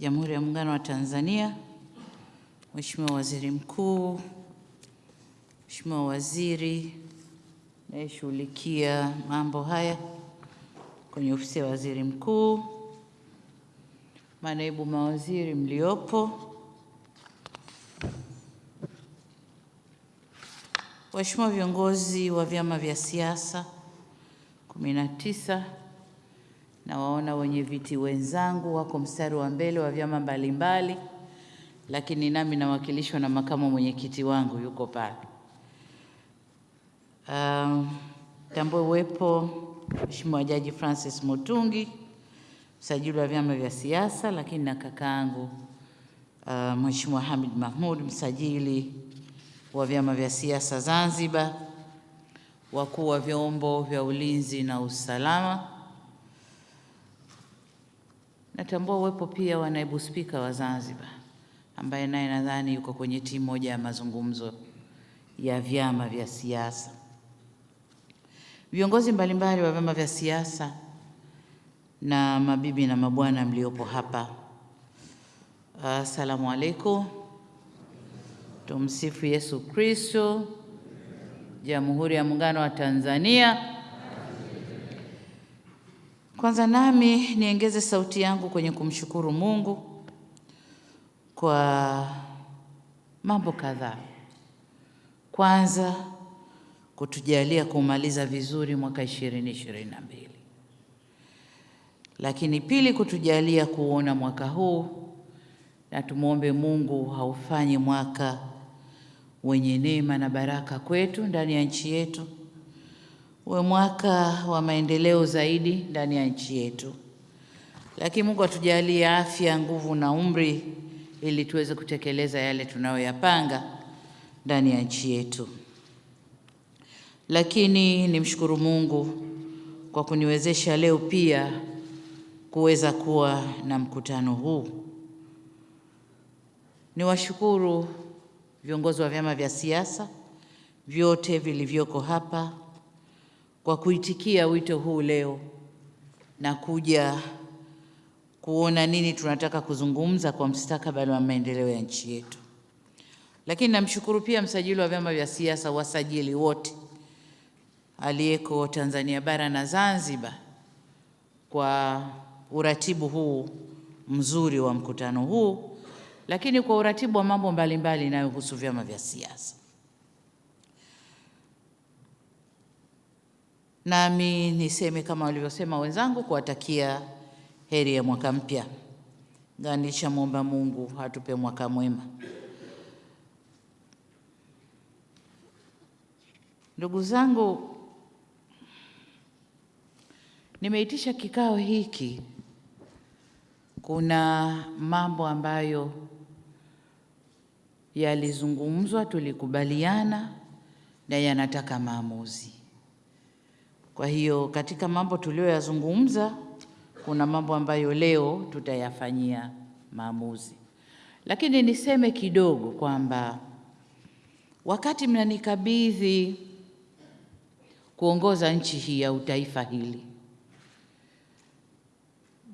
Jamhuri ya Muungano wa Tanzania, Mheshimiwa Waziri Mkuu, Mheshimiwa Waziri anayeshughulikia mambo haya kwenye ofisi ya Waziri Mkuu, manaibu mawaziri mliopo, waheshimiwa viongozi wa vyama vya siasa kumi na tisa na waona wenye viti wenzangu wako mstari wa mbele wa vyama mbalimbali, lakini nami nawakilishwa na makamu mwenyekiti wangu yuko pale. Um, uwepo Mheshimiwa Jaji Francis Mutungi, msajili wa vyama vya siasa, lakini na kakaangu uh, Mheshimiwa Hamid Mahmud, msajili wa vyama vya siasa Zanzibar, wakuu wa vyombo vya ulinzi na usalama. Natambua uwepo pia wa naibu spika wa Zanzibar ambaye naye nadhani yuko kwenye timu moja ya mazungumzo ya vyama vya siasa. Viongozi mbalimbali wa vyama vya siasa na mabibi na mabwana mliopo hapa, assalamu alaikum. Tumsifu Yesu Kristo. Jamhuri ya Muungano wa Tanzania. Kwanza nami niongeze sauti yangu kwenye kumshukuru Mungu kwa mambo kadhaa. Kwanza kutujalia kumaliza vizuri mwaka 2022. Lakini pili kutujalia kuona mwaka huu na tumwombe Mungu haufanye mwaka wenye neema na baraka kwetu ndani ya nchi yetu, uwe mwaka wa maendeleo zaidi ndani ya nchi yetu. Lakini Mungu atujalie afya, nguvu na umri ili tuweze kutekeleza yale tunayoyapanga ndani ya nchi yetu. Lakini nimshukuru Mungu kwa kuniwezesha leo pia kuweza kuwa na mkutano huu. Niwashukuru viongozi wa vyama vya siasa vyote vilivyoko hapa kwa kuitikia wito huu leo na kuja kuona nini tunataka kuzungumza kwa mstakabali wa maendeleo ya nchi yetu. Lakini namshukuru pia msajili wa vyama vya siasa, wasajili wote aliyeko Tanzania bara na Zanzibar kwa uratibu huu mzuri wa mkutano huu, lakini kwa uratibu wa mambo mbalimbali inayohusu vyama vya siasa. Nami niseme kama walivyosema wenzangu, kuwatakia heri ya mwaka mpya. Ganisha muomba Mungu atupe mwaka mwema. Ndugu zangu, nimeitisha kikao hiki, kuna mambo ambayo yalizungumzwa, tulikubaliana na yanataka maamuzi. Kwa hiyo katika mambo tuliyoyazungumza, kuna mambo ambayo leo tutayafanyia maamuzi, lakini niseme kidogo kwamba wakati mnanikabidhi kuongoza nchi hii au taifa hili,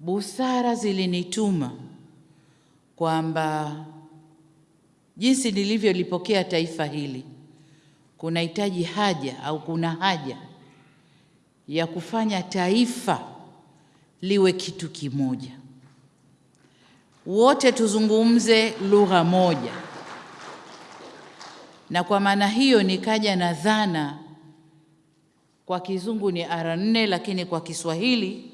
busara zilinituma kwamba jinsi nilivyolipokea taifa hili kunahitaji haja au kuna haja ya kufanya taifa liwe kitu kimoja, wote tuzungumze lugha moja, na kwa maana hiyo nikaja na dhana, kwa kizungu ni ara nne, lakini kwa Kiswahili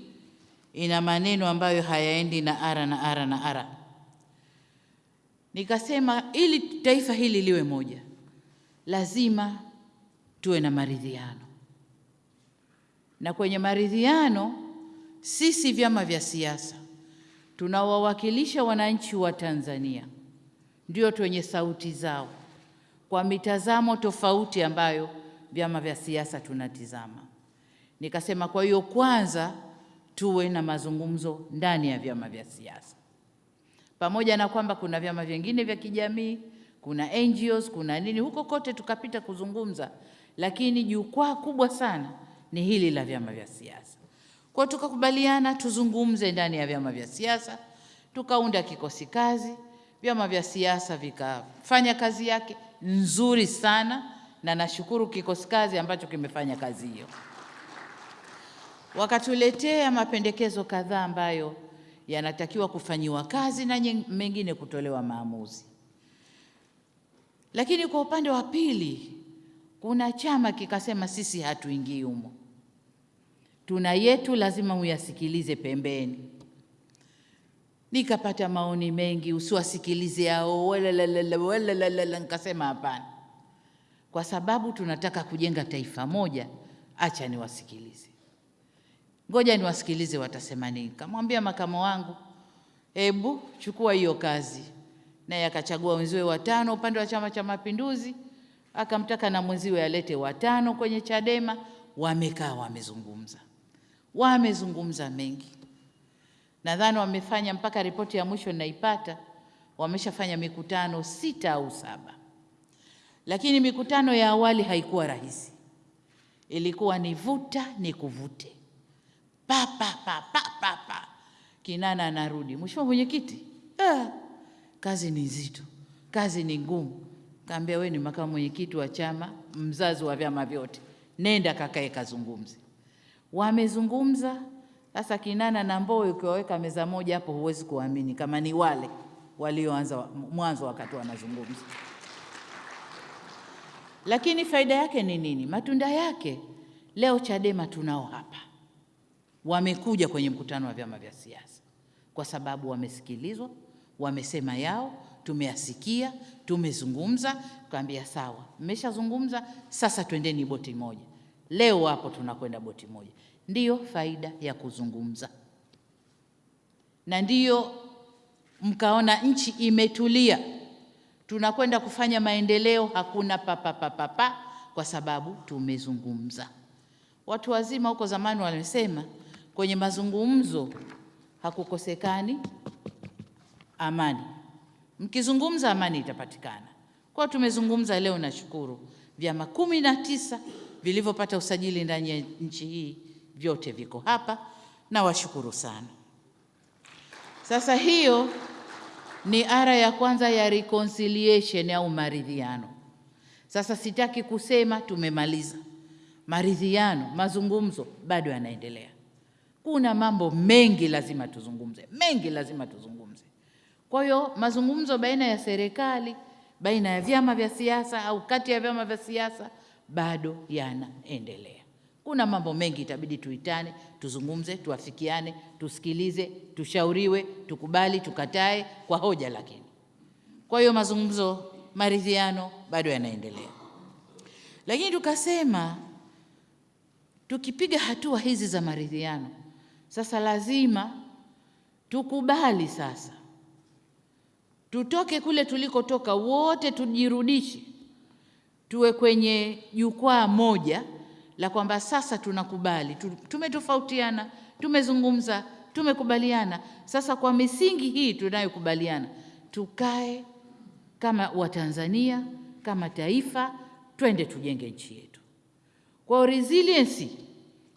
ina maneno ambayo hayaendi na ara na ara na ara. Nikasema ili taifa hili liwe moja, lazima tuwe na maridhiano, na kwenye maridhiano sisi vyama vya siasa tunawawakilisha wananchi wa Tanzania, ndio twenye sauti zao kwa mitazamo tofauti ambayo vyama vya siasa tunatizama. Nikasema kwa hiyo kwanza tuwe na mazungumzo ndani ya vyama vya siasa, pamoja na kwamba kuna vyama vingine vya kijamii, kuna NGOs, kuna nini huko kote, tukapita kuzungumza, lakini jukwaa kubwa sana ni hili la vyama vya siasa. Kwa tukakubaliana tuzungumze ndani ya vyama vya siasa tukaunda kikosi kazi, vyama vya siasa vikafanya kazi yake nzuri sana, na nashukuru kikosi kazi ambacho kimefanya kazi hiyo. Wakatuletea mapendekezo kadhaa ambayo yanatakiwa kufanyiwa kazi na mengine kutolewa maamuzi. Lakini kwa upande wa pili, kuna chama kikasema sisi hatuingii humo, tuna yetu, lazima uyasikilize pembeni. Nikapata maoni mengi, usiwasikilize hao wala, nikasema hapana, kwa sababu tunataka kujenga taifa moja, acha niwasikilize, ngoja niwasikilize watasema nini. Kamwambia makamo wangu, hebu chukua hiyo kazi, naye akachagua wenziwe watano upande wa Chama cha Mapinduzi, akamtaka na mwenziwe alete watano kwenye Chadema. Wamekaa wamezungumza, wamezungumza mengi. Nadhani wamefanya mpaka ripoti ya mwisho ninaipata, wameshafanya mikutano sita au saba, lakini mikutano ya awali haikuwa rahisi, ilikuwa ni vuta ni kuvute, pa pa pa pa pa pa, Kinana anarudi, mheshimiwa mwenyekiti, ah, kazi ni nzito, kazi ni ngumu. Kaambia we ni makamu mwenyekiti wa chama, mzazi wa vyama vyote, nenda kakae kazungumze. Wamezungumza sasa Kinana na Mbowe ukiwaweka meza moja hapo, huwezi kuamini kama ni wale walioanza mwanzo wakati wanazungumza. Lakini faida yake ni nini? Matunda yake leo Chadema tunao hapa, wamekuja kwenye mkutano wa vyama vya siasa kwa sababu wamesikilizwa, wamesema yao, tumeyasikia, tumezungumza, tukaambia sawa, mmeshazungumza, sasa twendeni boti moja. Leo hapo tunakwenda boti moja. Ndiyo faida ya kuzungumza, na ndiyo mkaona nchi imetulia, tunakwenda kufanya maendeleo, hakuna papapapapa, kwa sababu tumezungumza. Watu wazima huko zamani walisema kwenye mazungumzo hakukosekani amani, mkizungumza amani itapatikana. Kwa tumezungumza leo, nashukuru vyama kumi na tisa vilivyopata usajili ndani ya nchi hii vyote viko hapa na washukuru sana. Sasa hiyo ni ara ya kwanza ya reconciliation au maridhiano. Sasa sitaki kusema tumemaliza maridhiano, mazungumzo bado yanaendelea. Kuna mambo mengi lazima tuzungumze, mengi lazima tuzungumze. Kwa hiyo mazungumzo baina ya serikali, baina ya vyama vya siasa au kati ya vyama vya siasa bado yanaendelea. Kuna mambo mengi itabidi tuitane, tuzungumze, tuafikiane, tusikilize, tushauriwe, tukubali, tukatae kwa hoja. Lakini kwa hiyo mazungumzo, maridhiano bado yanaendelea. Lakini tukasema tukipiga hatua hizi za maridhiano, sasa lazima tukubali sasa tutoke kule tulikotoka wote, tujirudishe, tuwe kwenye jukwaa moja la kwamba sasa tunakubali, tumetofautiana, tumezungumza, tumekubaliana. Sasa kwa misingi hii tunayokubaliana, tukae kama Watanzania, kama taifa, twende tujenge nchi yetu. Kwa resilience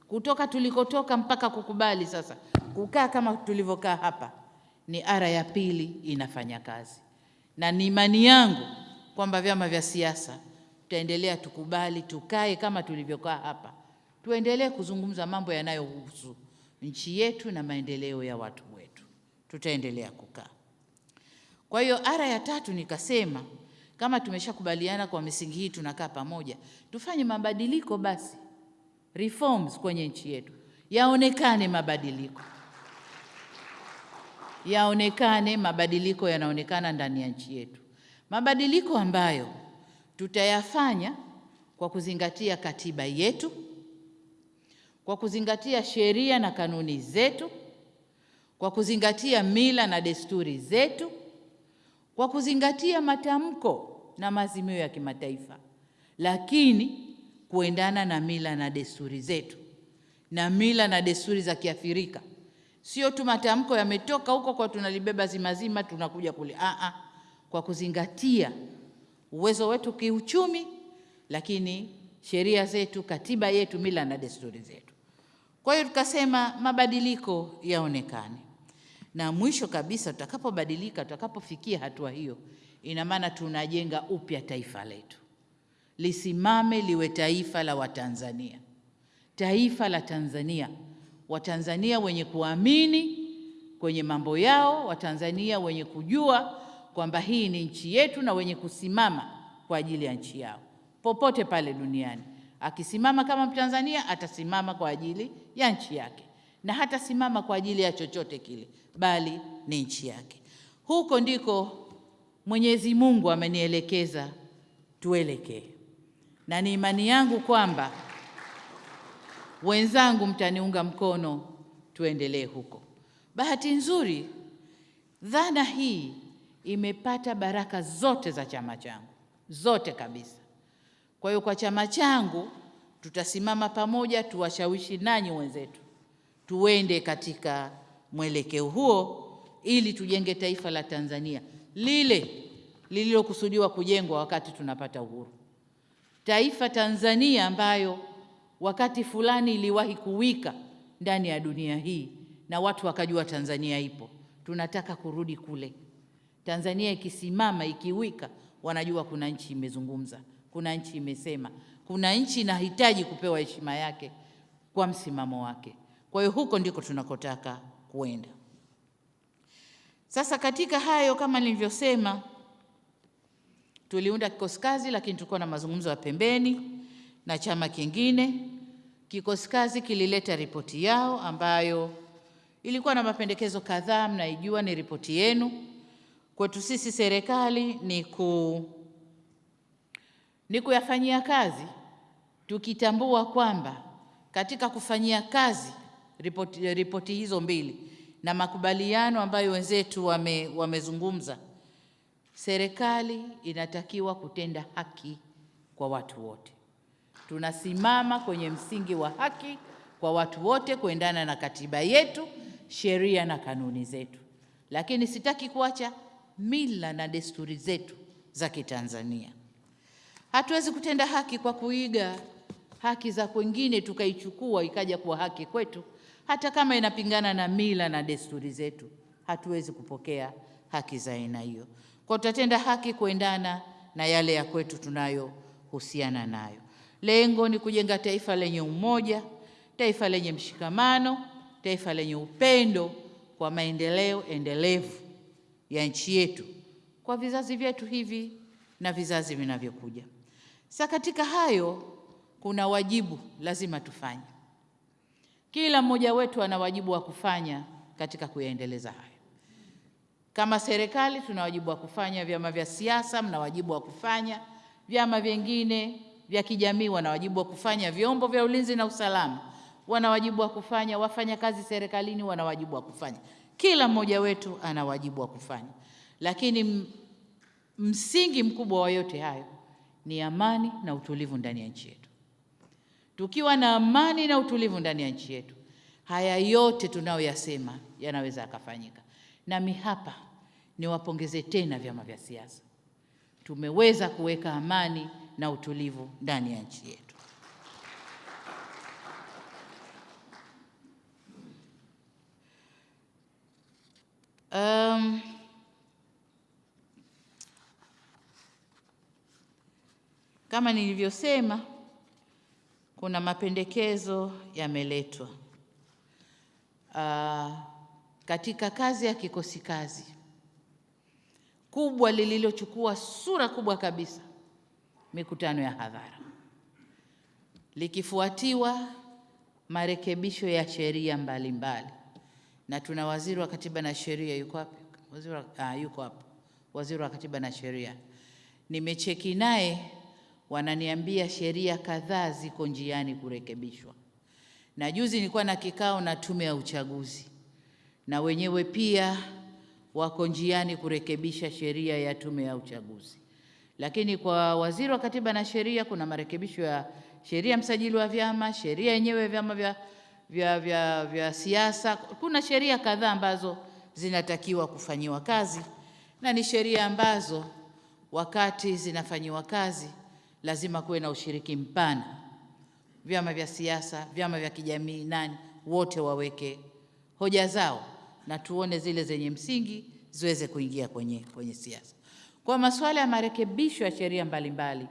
kutoka tulikotoka mpaka kukubali sasa kukaa kama tulivyokaa hapa, ni ara ya pili inafanya kazi, na ni imani yangu kwamba vyama vya siasa tutaendelea tukubali, tukae kama tulivyokaa hapa, tuendelee kuzungumza mambo yanayohusu nchi yetu na maendeleo ya watu wetu, tutaendelea kukaa. Kwa hiyo ara ya tatu nikasema, kama tumeshakubaliana kwa misingi hii, tunakaa pamoja, tufanye mabadiliko basi, reforms kwenye nchi yetu, yaonekane mabadiliko, yaonekane mabadiliko, yanaonekana ndani ya nchi yetu, mabadiliko ambayo tutayafanya kwa kuzingatia katiba yetu, kwa kuzingatia sheria na kanuni zetu, kwa kuzingatia mila na desturi zetu, kwa kuzingatia matamko na maazimio ya kimataifa, lakini kuendana na mila na desturi zetu na mila na desturi za Kiafrika. Sio tu matamko yametoka huko kwa tunalibeba zimazima tunakuja kule, kwa kuzingatia uwezo wetu kiuchumi, lakini sheria zetu, katiba yetu, mila na desturi zetu. Kwa hiyo tukasema mabadiliko yaonekane, na mwisho kabisa tutakapobadilika, tutakapofikia hatua hiyo, ina maana tunajenga upya taifa letu, lisimame liwe taifa la Watanzania, taifa la Tanzania, Watanzania wenye kuamini kwenye mambo yao, Watanzania wenye kujua kwamba hii ni nchi yetu na wenye kusimama kwa ajili ya nchi yao popote pale duniani. Akisimama kama Mtanzania atasimama kwa ajili ya nchi yake na hatasimama kwa ajili ya chochote kile, bali ni nchi yake. Huko ndiko Mwenyezi Mungu amenielekeza tuelekee, na ni imani yangu kwamba wenzangu mtaniunga mkono tuendelee huko. Bahati nzuri, dhana hii imepata baraka zote za chama changu, zote kabisa. Kwa hiyo kwa chama changu tutasimama pamoja, tuwashawishi nanyi wenzetu tuende katika mwelekeo huo, ili tujenge taifa la Tanzania lile lililokusudiwa kujengwa wakati tunapata uhuru, taifa Tanzania ambayo wakati fulani iliwahi kuwika ndani ya dunia hii na watu wakajua Tanzania ipo. Tunataka kurudi kule. Tanzania ikisimama ikiwika, wanajua kuna nchi imezungumza, kuna nchi imesema, kuna nchi inahitaji kupewa heshima yake kwa msimamo wake. Kwa hiyo huko ndiko tunakotaka kuenda. Sasa katika hayo, kama nilivyosema, tuliunda kikosi kazi, lakini tulikuwa na mazungumzo ya pembeni na chama kingine. Kikosi kazi kilileta ripoti yao ambayo ilikuwa na mapendekezo kadhaa, mnaijua, ni ripoti yenu. Kwetu sisi serikali ni ku ni kuyafanyia kazi, tukitambua kwamba katika kufanyia kazi ripoti, ripoti hizo mbili na makubaliano ambayo wenzetu wame, wamezungumza, serikali inatakiwa kutenda haki kwa watu wote. Tunasimama kwenye msingi wa haki kwa watu wote kuendana na katiba yetu, sheria na kanuni zetu, lakini sitaki kuacha mila na desturi zetu za Kitanzania. Hatuwezi kutenda haki kwa kuiga haki za kwengine tukaichukua ikaja kuwa haki kwetu, hata kama inapingana na mila na desturi zetu. Hatuwezi kupokea haki za aina hiyo, kwa tutatenda haki kuendana na yale ya kwetu tunayohusiana nayo. Lengo ni kujenga taifa lenye umoja, taifa lenye mshikamano, taifa lenye upendo kwa maendeleo endelevu ya nchi yetu kwa vizazi vyetu hivi na vizazi vinavyokuja. Sasa katika hayo kuna wajibu lazima tufanye. Kila mmoja wetu ana wajibu wa kufanya katika kuyaendeleza hayo. Kama serikali tuna wajibu wa kufanya, vyama vya siasa mna wajibu wa kufanya, vyama vingine vya kijamii wana wajibu wa kufanya, vyombo vya ulinzi na usalama wana wajibu wa kufanya, wafanyakazi serikalini wana wajibu wa kufanya. Kila mmoja wetu ana wajibu wa kufanya, lakini msingi mkubwa wa yote hayo ni amani na utulivu ndani ya nchi yetu. Tukiwa na amani na utulivu ndani ya nchi yetu, haya yote tunayoyasema yanaweza yakafanyika. Nami hapa niwapongeze tena vyama vya siasa, tumeweza kuweka amani na utulivu ndani ya nchi yetu. Um, kama nilivyosema, kuna mapendekezo yameletwa. Uh, katika kazi ya kikosi kazi kubwa lililochukua sura kubwa kabisa, mikutano ya hadhara, likifuatiwa marekebisho ya sheria mbalimbali, na tuna waziri wa katiba na sheria yuko wapi? Waziri wa, ah, yuko hapo, waziri wa katiba na sheria. Nimecheki naye, wananiambia sheria kadhaa ziko njiani kurekebishwa, na juzi nilikuwa na kikao na tume ya uchaguzi, na wenyewe pia wako njiani kurekebisha sheria ya tume ya uchaguzi. Lakini kwa waziri wa katiba na sheria kuna marekebisho ya sheria msajili wa vyama, sheria yenyewe vyama vya, vya, vya, vya siasa. Kuna sheria kadhaa ambazo zinatakiwa kufanyiwa kazi, na ni sheria ambazo wakati zinafanyiwa kazi lazima kuwe na ushiriki mpana, vyama vya siasa, vyama vya kijamii, nani wote waweke hoja zao na tuone zile zenye msingi ziweze kuingia kwenye, kwenye siasa. Kwa masuala ya marekebisho ya sheria mbalimbali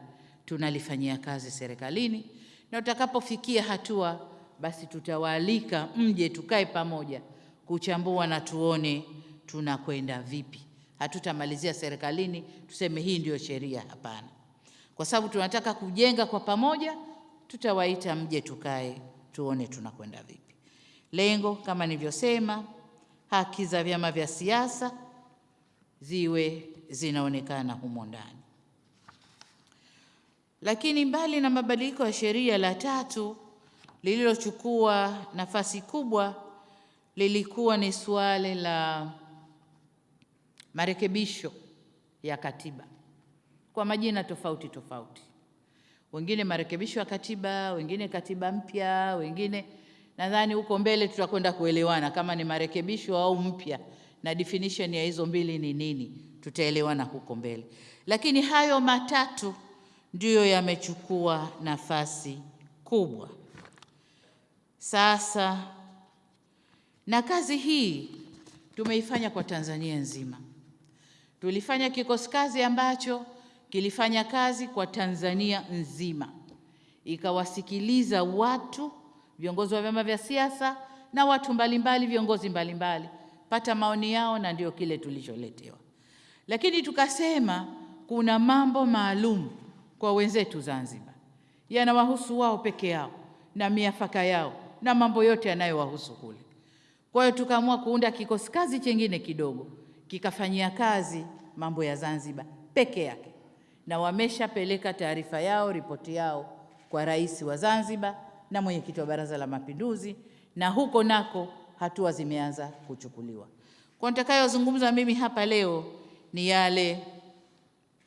tunalifanyia kazi serikalini, na utakapofikia hatua basi tutawaalika mje tukae pamoja kuchambua na tuone tunakwenda vipi. Hatutamalizia serikalini tuseme hii ndio sheria, hapana. Kwa sababu tunataka kujenga kwa pamoja, tutawaita mje tukae tuone tunakwenda vipi. Lengo kama nilivyosema, haki za vyama vya siasa ziwe zinaonekana humo ndani. Lakini mbali na mabadiliko ya sheria, la tatu lililochukua nafasi kubwa lilikuwa ni suala la marekebisho ya katiba kwa majina tofauti tofauti, wengine marekebisho ya katiba, wengine katiba mpya, wengine nadhani huko mbele tutakwenda kuelewana kama ni marekebisho au mpya na definition ya hizo mbili ni nini, tutaelewana huko mbele. Lakini hayo matatu ndiyo yamechukua nafasi kubwa. Sasa na kazi hii tumeifanya kwa Tanzania nzima. Tulifanya kikosi kazi ambacho kilifanya kazi kwa Tanzania nzima, ikawasikiliza watu, viongozi wa vyama vya siasa na watu mbalimbali, viongozi mbalimbali, pata maoni yao, na ndio kile tulicholetewa. Lakini tukasema kuna mambo maalum kwa wenzetu Zanzibar, yanawahusu wao peke yao na miafaka yao na mambo yote yanayowahusu kule. Kwa hiyo tukaamua kuunda kikosi kazi chengine kidogo kikafanyia kazi mambo ya Zanzibar peke yake, na wameshapeleka taarifa yao, ripoti yao kwa rais wa Zanzibar na mwenyekiti wa Baraza la Mapinduzi, na huko nako hatua zimeanza kuchukuliwa. Kwa nitakayozungumza mimi hapa leo ni yale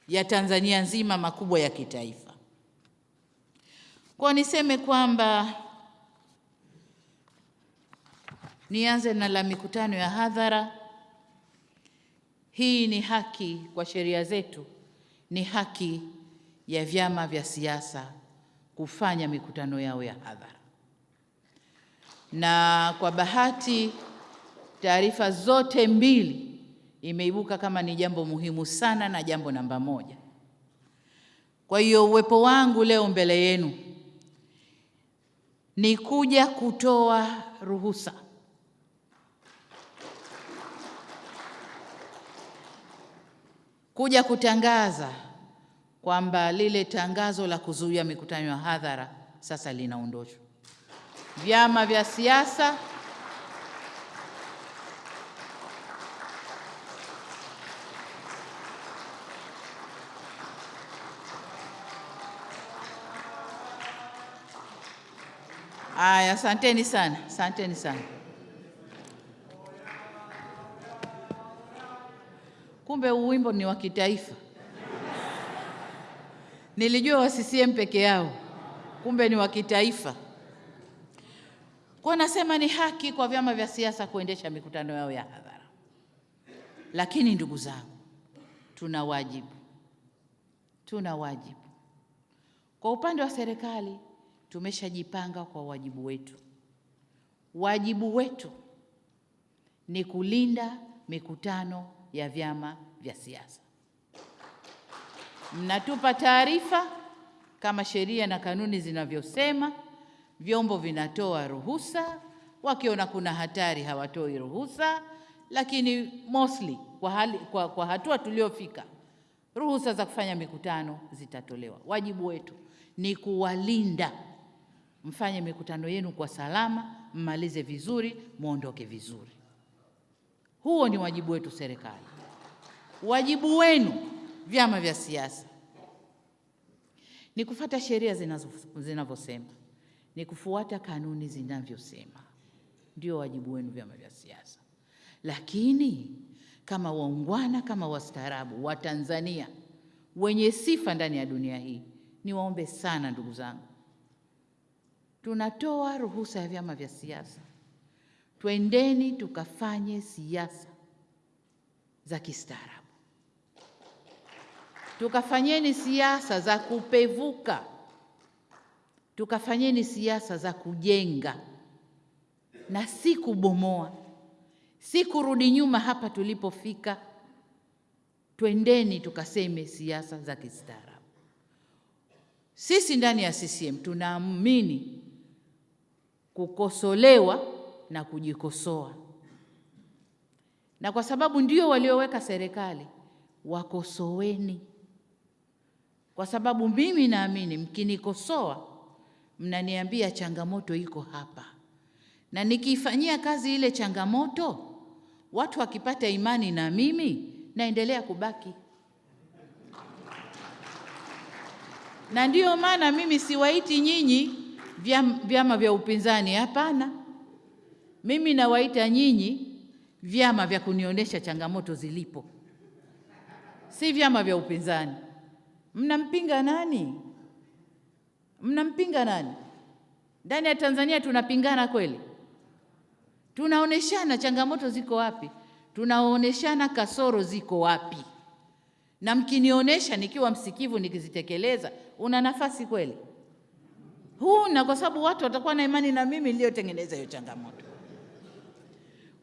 ya Tanzania nzima makubwa ya kitaifa. Kwa niseme kwamba nianze na la mikutano ya hadhara. Hii ni haki kwa sheria zetu, ni haki ya vyama vya siasa kufanya mikutano yao ya hadhara, na kwa bahati taarifa zote mbili imeibuka kama ni jambo muhimu sana na jambo namba moja. Kwa hiyo uwepo wangu leo mbele yenu ni kuja kutoa ruhusa kuja kutangaza kwamba lile tangazo la kuzuia mikutano ya hadhara sasa linaondoshwa. Vyama vya siasa Aya, asanteni sana, asanteni sana. Kumbe uwimbo wimbo ni wa kitaifa. Nilijua wa CCM peke yao, kumbe ni wa kitaifa. Kwa nasema ni haki kwa vyama vya siasa kuendesha mikutano yao ya hadhara, lakini ndugu zangu, tuna wajibu, tuna wajibu. Kwa upande wa serikali tumeshajipanga kwa wajibu wetu. Wajibu wetu ni kulinda mikutano ya vyama vya siasa. Mnatupa taarifa kama sheria na kanuni zinavyosema, vyombo vinatoa ruhusa, wakiona kuna hatari hawatoi ruhusa, lakini mostly kwa, hali, kwa, kwa hatua tuliofika, ruhusa za kufanya mikutano zitatolewa. Wajibu wetu ni kuwalinda, mfanye mikutano yenu kwa salama, mmalize vizuri, mwondoke vizuri. Huo ni wajibu wetu serikali. Wajibu wenu vyama vya siasa. Ni kufuata sheria zinavyosema, ni kufuata kanuni zinavyosema, ndio wajibu wenu vyama vya siasa. Lakini kama waungwana, kama wastaarabu wa Tanzania wenye sifa ndani ya dunia hii, niwaombe sana ndugu zangu, tunatoa ruhusa ya vyama vya siasa, twendeni tukafanye siasa za kistaarabu tukafanyeni siasa za kupevuka, tukafanyeni siasa za kujenga. Na si kubomoa, si kurudi nyuma hapa tulipofika. Twendeni tukaseme siasa za kistaarabu. Sisi ndani ya CCM tunaamini kukosolewa na kujikosoa, na kwa sababu ndio walioweka serikali, wakosoweni, kwa sababu mimi naamini mkinikosoa, mnaniambia changamoto iko hapa, na nikiifanyia kazi ile changamoto, watu wakipata imani na mimi, naendelea kubaki na ndiyo maana mimi siwaiti nyinyi vyama vya upinzani. Hapana, mimi nawaita nyinyi vyama vya kunionyesha changamoto zilipo, si vyama vya upinzani. Mnampinga nani? Mnampinga nani? Ndani ya Tanzania tunapingana kweli? Tunaoneshana changamoto ziko wapi, tunaoneshana kasoro ziko wapi na mkinionyesha nikiwa msikivu nikizitekeleza, una nafasi kweli? Huna, kwa sababu watu watakuwa na imani na mimi niliyotengeneza hiyo changamoto.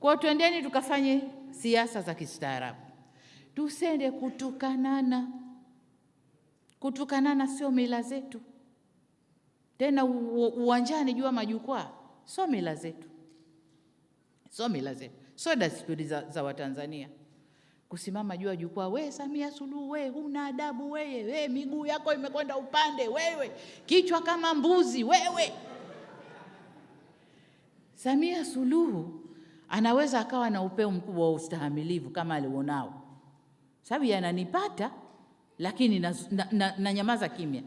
Kwa twendeni tukafanye siasa za kistaarabu, tusende kutukanana. Kutukanana sio mila zetu, tena uwanjani, jua majukwaa, sio mila zetu, sio mila zetu, sio desturi za, za Watanzania. Kusimama juu ya jukwaa, we Samia Suluhu, we huna adabu wewe, we miguu yako imekwenda upande, wewe. Kichwa kama mbuzi wewe. Samia Suluhu anaweza akawa na upeo mkubwa wa ustahamilivu kama alionao, sababu yananipata, lakini na, na, na, na nyamaza kimya.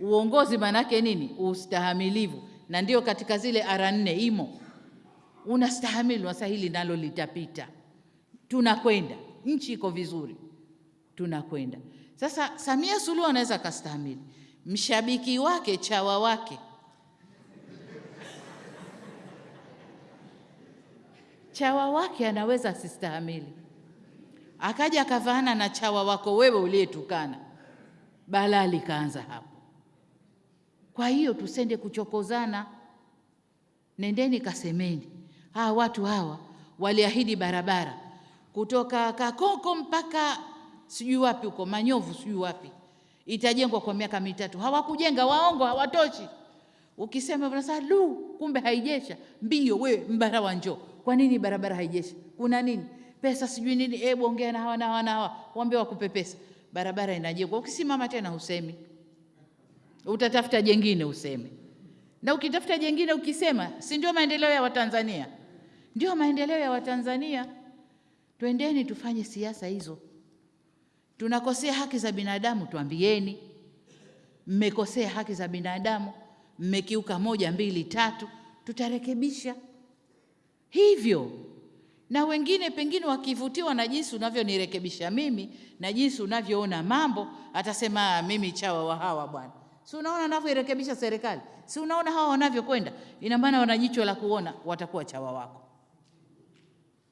Uongozi maanake nini? Ustahamilivu, na ndio katika zile ara nne imo, unastahamili, wasa hili nalo litapita, tunakwenda. Nchi iko vizuri, tunakwenda. Sasa. Samia Suluhu anaweza akastahamili, mshabiki wake chawa wake. Chawa wake anaweza asistahimili, akaja akavaana na chawa wako wewe uliyetukana, balaa likaanza hapo. Kwa hiyo tusende kuchokozana, nendeni kasemeni, hawa watu hawa waliahidi barabara kutoka Kakoko mpaka sijui wapi huko Manyovu sijui wapi, itajengwa kwa miaka mitatu. Hawakujenga, waongo, hawatoshi. Ukisema unasema du, kumbe haijesha mbio. We mbarawa njoo, kwa nini barabara haijesha? Kuna nini? Pesa sijui nini? Hebu ongea na hawa na hawa na hawa, waambie wakupe pesa, barabara inajengwa. Ukisimama tena husemi, utatafuta jengine useme, na ukitafuta jengine ukisema, si ndio maendeleo ya Watanzania? Ndio maendeleo ya Watanzania. Twendeni tufanye siasa hizo. Tunakosea haki za binadamu, tuambieni mmekosea haki za binadamu, mmekiuka moja mbili tatu, tutarekebisha hivyo. Na wengine pengine wakivutiwa na jinsi unavyonirekebisha mimi na jinsi unavyoona mambo, atasema mimi chawa wa hawa bwana. Si unaona navyoirekebisha serikali? Si unaona hawa wanavyokwenda? Ina maana wana jicho la kuona, watakuwa chawa wako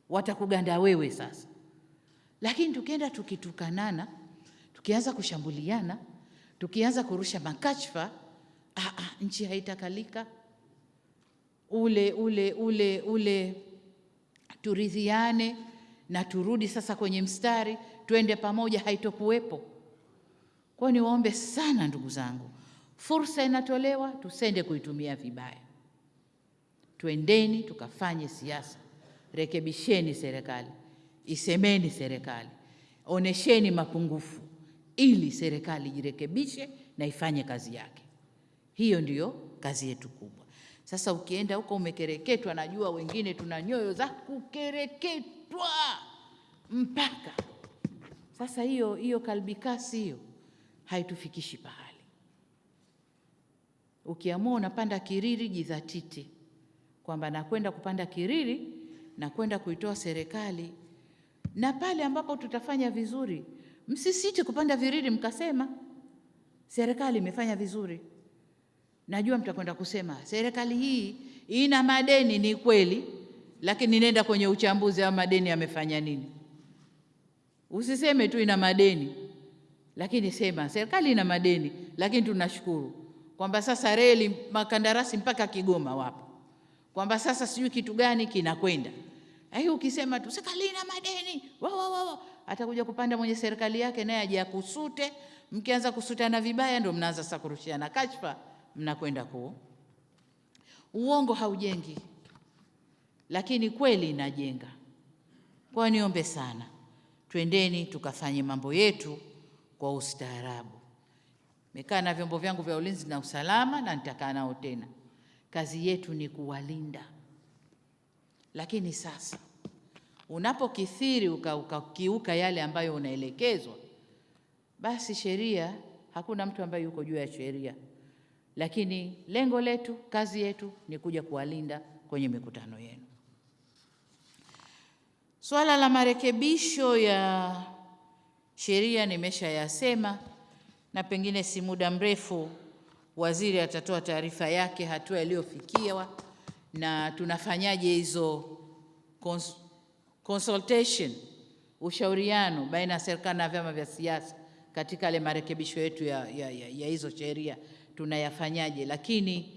watakuganda wewe sasa. Lakini tukienda tukitukanana, tukianza kushambuliana, tukianza kurusha makashfa, ah, ah, nchi haitakalika. Ule ule ule ule turidhiane na turudi sasa kwenye mstari, twende pamoja, haitokuwepo. Kwa hiyo niwaombe sana ndugu zangu, fursa inatolewa, tusende kuitumia vibaya. Twendeni tukafanye siasa Rekebisheni serikali, isemeni serikali, onesheni mapungufu ili serikali jirekebishe na ifanye kazi yake. Hiyo ndiyo kazi yetu kubwa. Sasa ukienda huko umekereketwa, najua wengine tuna nyoyo za kukereketwa mpaka sasa. Hiyo hiyo kalbikasi hiyo haitufikishi pahali. Ukiamua unapanda Kiriri, jidhatiti kwamba nakwenda kupanda Kiriri nakwenda kuitoa serikali, na pale ambapo tutafanya vizuri, msisite kupanda viriri mkasema serikali imefanya vizuri. Najua mtakwenda kusema serikali hii ina madeni, ni kweli, lakini nenda kwenye uchambuzi wa madeni yamefanya nini. Usiseme tu ina madeni, lakini sema serikali ina madeni, lakini tunashukuru kwamba sasa reli makandarasi mpaka Kigoma wapo, kwamba sasa sijui kitu gani kinakwenda Hiyo ukisema tu serikali ina madeni wa, wa, wa. Atakuja kupanda mwenye serikali yake naye aje akusute. Mkianza kusutana vibaya, ndio mnaanza sasa kurushiana kashfa, mnakwenda ku uongo haujengi, lakini kweli inajenga. Kwa niombe sana, twendeni tukafanye mambo yetu kwa ustaarabu. Nimekaa na vyombo vyangu vya ulinzi na usalama na nitakaa nao tena. Kazi yetu ni kuwalinda, lakini sasa unapokithiri ukakiuka uka yale ambayo unaelekezwa, basi sheria, hakuna mtu ambaye yuko juu ya sheria, lakini lengo letu, kazi yetu ni kuja kuwalinda kwenye mikutano yenu. Swala la marekebisho ya sheria nimeshayasema, na pengine si muda mrefu waziri atatoa taarifa yake hatua iliyofikiwa na tunafanyaje hizo cons consultation, ushauriano baina ya serikali na vyama vya siasa katika yale marekebisho yetu ya, ya, ya, ya hizo sheria tunayafanyaje. Lakini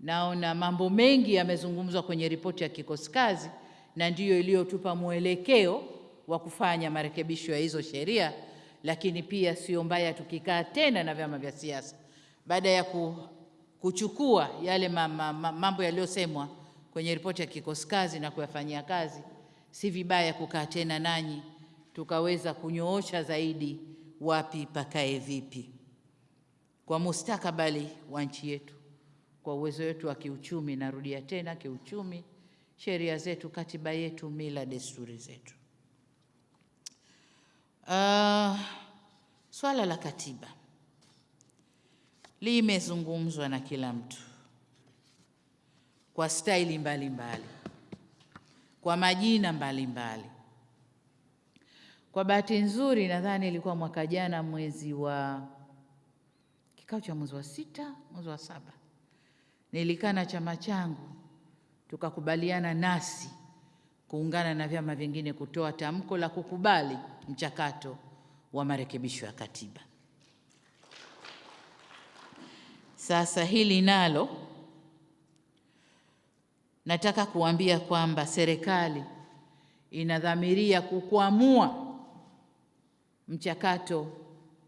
naona mambo mengi yamezungumzwa kwenye ripoti ya kikosi kazi na ndiyo iliyotupa mwelekeo wa kufanya marekebisho ya hizo sheria, lakini pia sio mbaya tukikaa tena na vyama vya siasa baada ya kuchukua yale mambo yaliyosemwa kwenye ripoti ya kikosi kazi na kuyafanyia kazi, si vibaya kukaa tena nanyi tukaweza kunyoosha zaidi wapi pakae vipi kwa mustakabali wa nchi yetu, kwa uwezo wetu wa kiuchumi. Narudia tena, kiuchumi, sheria zetu, katiba yetu, mila, desturi zetu. Uh, swala la katiba limezungumzwa na kila mtu kwa staili mbalimbali, kwa majina mbalimbali mbali. Kwa bahati nzuri, nadhani ilikuwa mwaka jana mwezi wa kikao cha mwezi wa sita, mwezi wa saba, nilikaa na chama changu tukakubaliana nasi kuungana na vyama vingine kutoa tamko la kukubali mchakato wa marekebisho ya katiba. Sasa hili nalo nataka kuambia kwamba serikali inadhamiria kukwamua mchakato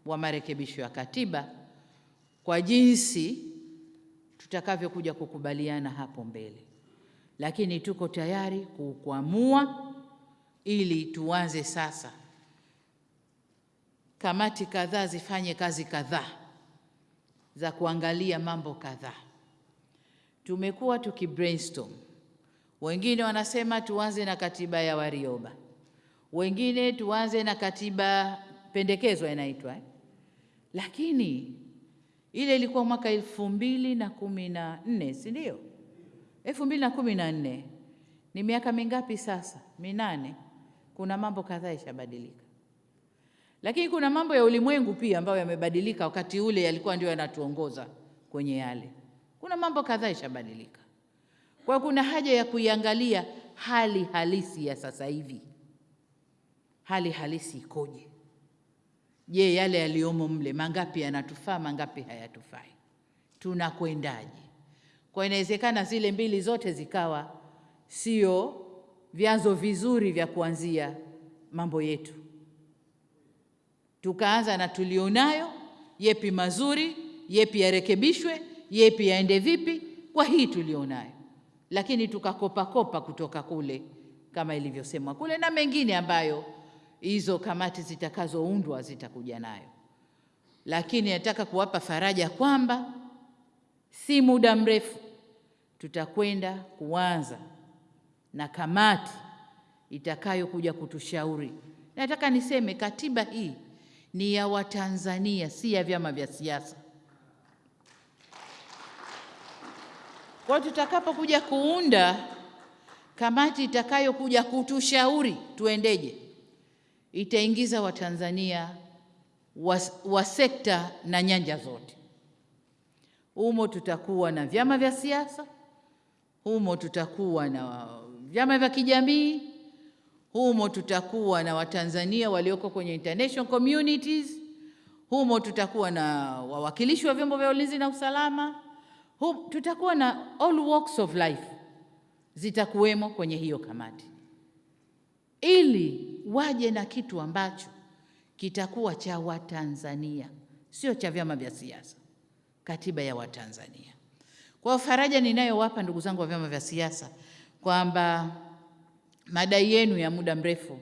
wa marekebisho ya katiba kwa jinsi tutakavyokuja kukubaliana hapo mbele, lakini tuko tayari kukwamua ili tuanze sasa. Kamati kadhaa zifanye kazi kadhaa za kuangalia mambo kadhaa. Tumekuwa tuki brainstorm, wengine wanasema tuanze na katiba ya Warioba, wengine tuanze na katiba pendekezwa inaitwa eh? Lakini ile ilikuwa mwaka elfu mbili na kumi na nne si ndio? elfu mbili na kumi na nne ni miaka mingapi sasa? Minane. Kuna mambo kadhaa yashabadilika lakini kuna mambo ya ulimwengu pia ambayo yamebadilika. Wakati ule yalikuwa ndio yanatuongoza kwenye yale. Kuna mambo kadhaa yashabadilika, kwa kuna haja ya kuiangalia hali halisi ya sasa hivi. Hali halisi ikoje? Je, yale yaliyomo mle mangapi yanatufaa, mangapi hayatufai? Tunakwendaje? Kwa inawezekana zile mbili zote zikawa sio vyanzo vizuri vya kuanzia mambo yetu tukaanza na tulionayo, yepi mazuri, yepi yarekebishwe, yepi yaende vipi kwa hii tulionayo, lakini tukakopakopa kutoka kule kama ilivyosemwa kule, na mengine ambayo hizo kamati zitakazoundwa zitakuja nayo. Lakini nataka kuwapa faraja kwamba si muda mrefu tutakwenda kuanza na kamati itakayokuja kutushauri. Nataka niseme katiba hii ni ya Watanzania, si ya vyama vya siasa. Kwa tutakapokuja kuunda kamati itakayokuja kutushauri tuendeje, itaingiza Watanzania wa, wa sekta na nyanja zote. Humo tutakuwa na vyama vya siasa, humo tutakuwa na vyama vya kijamii humo tutakuwa na Watanzania walioko kwenye international communities, humo tutakuwa na wawakilishi wa vyombo vya ulinzi na usalama, humo tutakuwa na all walks of life zitakuwemo kwenye hiyo kamati. ili waje na kitu ambacho kitakuwa cha Watanzania, sio cha vyama vya siasa, katiba ya Watanzania. Kwa faraja ninayowapa ndugu zangu wa vyama vya siasa kwamba madai yenu ya muda mrefu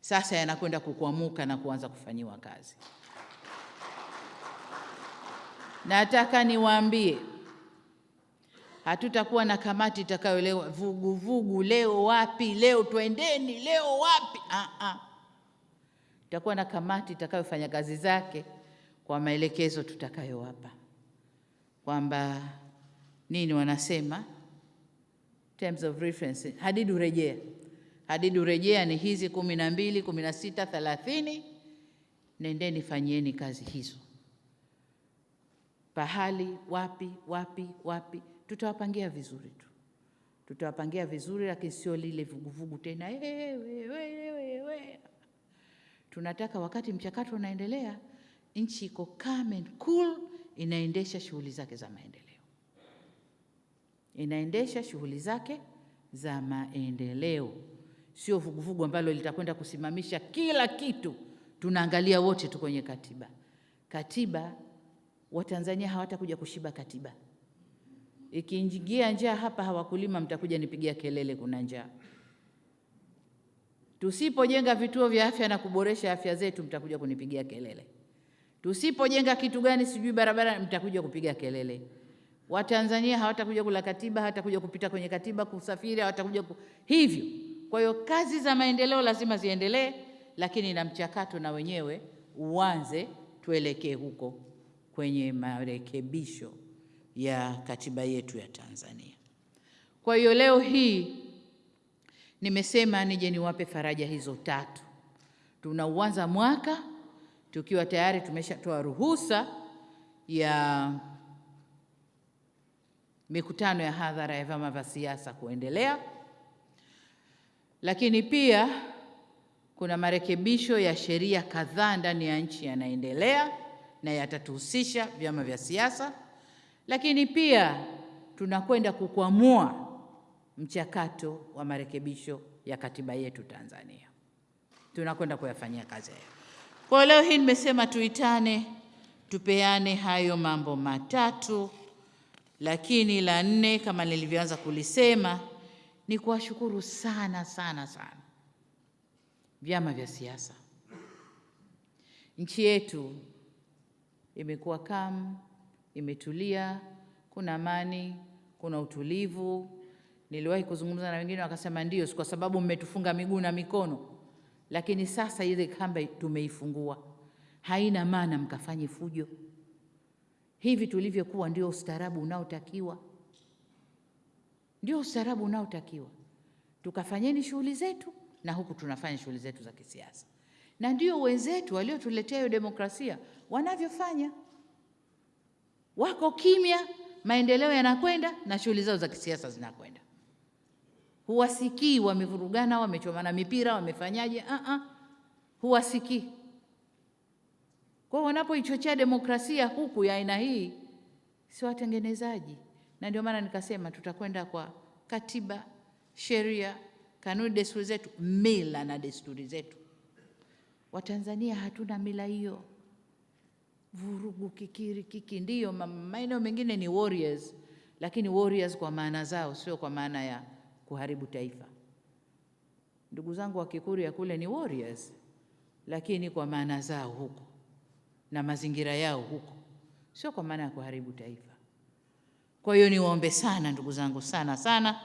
sasa yanakwenda kukwamuka na kuanza kufanyiwa kazi. Nataka niwaambie hatutakuwa na kamati itakayolewa vuguvugu, leo wapi, leo twendeni, leo wapi. Ah, ah. Tutakuwa na kamati itakayofanya kazi zake kwa maelekezo tutakayowapa, kwamba nini wanasema terms of reference, hadidu rejea. Hadidu rejea ni hizi kumi na mbili, kumi na sita, thelathini. Nendeni fanyieni kazi hizo, pahali wapi wapi wapi tutawapangia vizuri tu, tutawapangia vizuri, lakini sio lile vuguvugu tena. We, we, we. Tunataka wakati mchakato unaendelea, nchi iko calm and cool, inaendesha shughuli zake za maendeleo, inaendesha shughuli zake za maendeleo, sio vuguvugu ambalo litakwenda kusimamisha kila kitu. Tunaangalia wote tu kwenye katiba. Katiba, Watanzania hawatakuja kushiba katiba Ikiingia njaa hapa, hawakulima mtakuja nipigia kelele, kuna njaa. Tusipojenga vituo vya afya na kuboresha afya zetu, mtakuja kunipigia kelele. Tusipojenga kitu gani sijui barabara, mtakuja kupiga kelele. Watanzania hawatakuja kula katiba, hawatakuja kupita kwenye katiba, kusafiri, hawatakuja ku... hivyo. Kwa hiyo kazi za maendeleo lazima ziendelee, lakini na mchakato na wenyewe uanze, tuelekee huko kwenye marekebisho ya katiba yetu ya Tanzania. Kwa hiyo leo hii nimesema nije niwape faraja hizo tatu. Tunauanza mwaka tukiwa tayari tumeshatoa ruhusa ya mikutano ya hadhara ya vyama vya siasa kuendelea, lakini pia kuna marekebisho ya sheria kadhaa ndani ya nchi yanaendelea na yatatuhusisha vyama vya siasa lakini pia tunakwenda kukwamua mchakato wa marekebisho ya katiba yetu Tanzania, tunakwenda kuyafanyia kazi hayo. Kwa leo hii nimesema tuitane, tupeane hayo mambo matatu, lakini la nne kama nilivyoanza kulisema ni kuwashukuru sana sana sana vyama vya siasa. Nchi yetu imekuwa kamu imetulia, kuna amani, kuna utulivu. Niliwahi kuzungumza na wengine wakasema ndio, kwa sababu mmetufunga miguu na mikono, lakini sasa ile kamba tumeifungua, haina maana mkafanye fujo. Hivi tulivyokuwa ndio ustaarabu unaotakiwa, ndio ustaarabu unaotakiwa. Tukafanyeni shughuli zetu, na huku tunafanya shughuli zetu za kisiasa, na ndio wenzetu waliotuletea hiyo demokrasia wanavyofanya wako kimya, maendeleo yanakwenda na shughuli zao za kisiasa zinakwenda. Huwasikii wamevurugana, wamechomana mipira, wamefanyaje? uh -uh. Huwasikii. Kwa wanapoichochea demokrasia huku ya aina hii, si watengenezaji. Na ndio maana nikasema tutakwenda kwa katiba, sheria, kanuni, desturi zetu, mila na desturi zetu. Watanzania hatuna mila hiyo vurugu, kikiri, kiki. Ndiyo, maeneo mengine ni warriors, lakini warriors kwa maana zao, sio kwa maana ya kuharibu taifa. Ndugu zangu wa Kikurya kule ni warriors, lakini kwa maana zao huko na mazingira yao huko, sio kwa maana ya kuharibu taifa. Kwa hiyo niwaombe sana ndugu zangu, sana sana,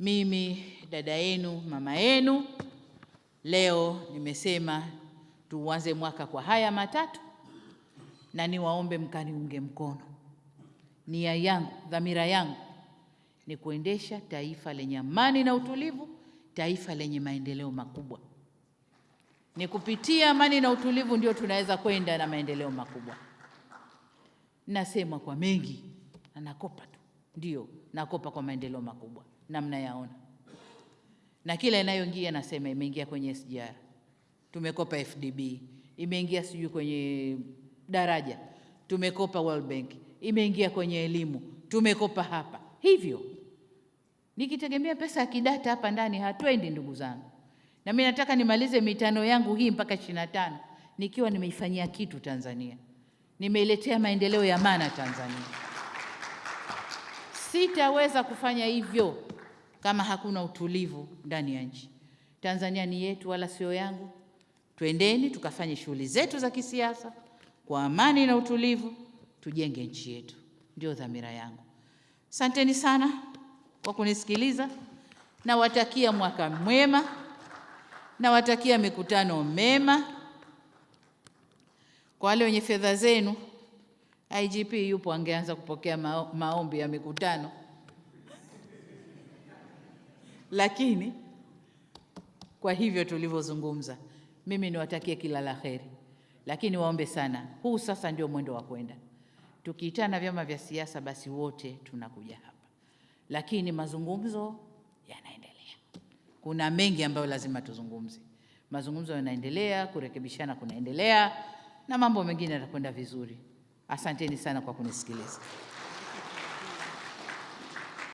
mimi dada yenu, mama yenu, leo nimesema tuanze mwaka kwa haya matatu, na niwaombe mkaniunge mkono. Nia yangu, dhamira yangu ni kuendesha taifa lenye amani na utulivu, taifa lenye maendeleo makubwa. Ni kupitia amani na utulivu ndio tunaweza kwenda na maendeleo makubwa. Nasema kwa mengi na nakopa tu, ndio nakopa kwa maendeleo makubwa na mnayaona, na kila inayoingia nasema imeingia kwenye SGR tumekopa FDB, imeingia sijui kwenye daraja, tumekopa World Bank, imeingia kwenye elimu, tumekopa hapa. Hivyo Nikitegemea pesa ya kidata hapa ndani hatwendi, ndugu zangu, na mimi nataka nimalize mitano yangu hii mpaka ishirini na tano nikiwa nimeifanyia kitu Tanzania, nimeiletea maendeleo ya maana Tanzania. Sitaweza kufanya hivyo kama hakuna utulivu ndani ya nchi. Tanzania ni yetu, wala sio yangu. Twendeni tukafanye shughuli zetu za kisiasa kwa amani na utulivu, tujenge nchi yetu, ndio dhamira yangu. Asanteni sana kwa kunisikiliza. Nawatakia mwaka mwema, nawatakia mikutano mema. Kwa wale wenye fedha zenu, IGP yupo, angeanza kupokea maombi ya mikutano, lakini kwa hivyo tulivyozungumza, mimi niwatakie kila la heri, lakini waombe sana, huu sasa ndio mwendo wa kwenda. Tukiitana vyama vya siasa, basi wote tunakuja hapa, lakini mazungumzo yanaendelea. Kuna mengi ambayo lazima tuzungumze. Mazungumzo yanaendelea, kurekebishana kunaendelea, na mambo mengine yatakwenda vizuri. Asanteni sana kwa kunisikiliza.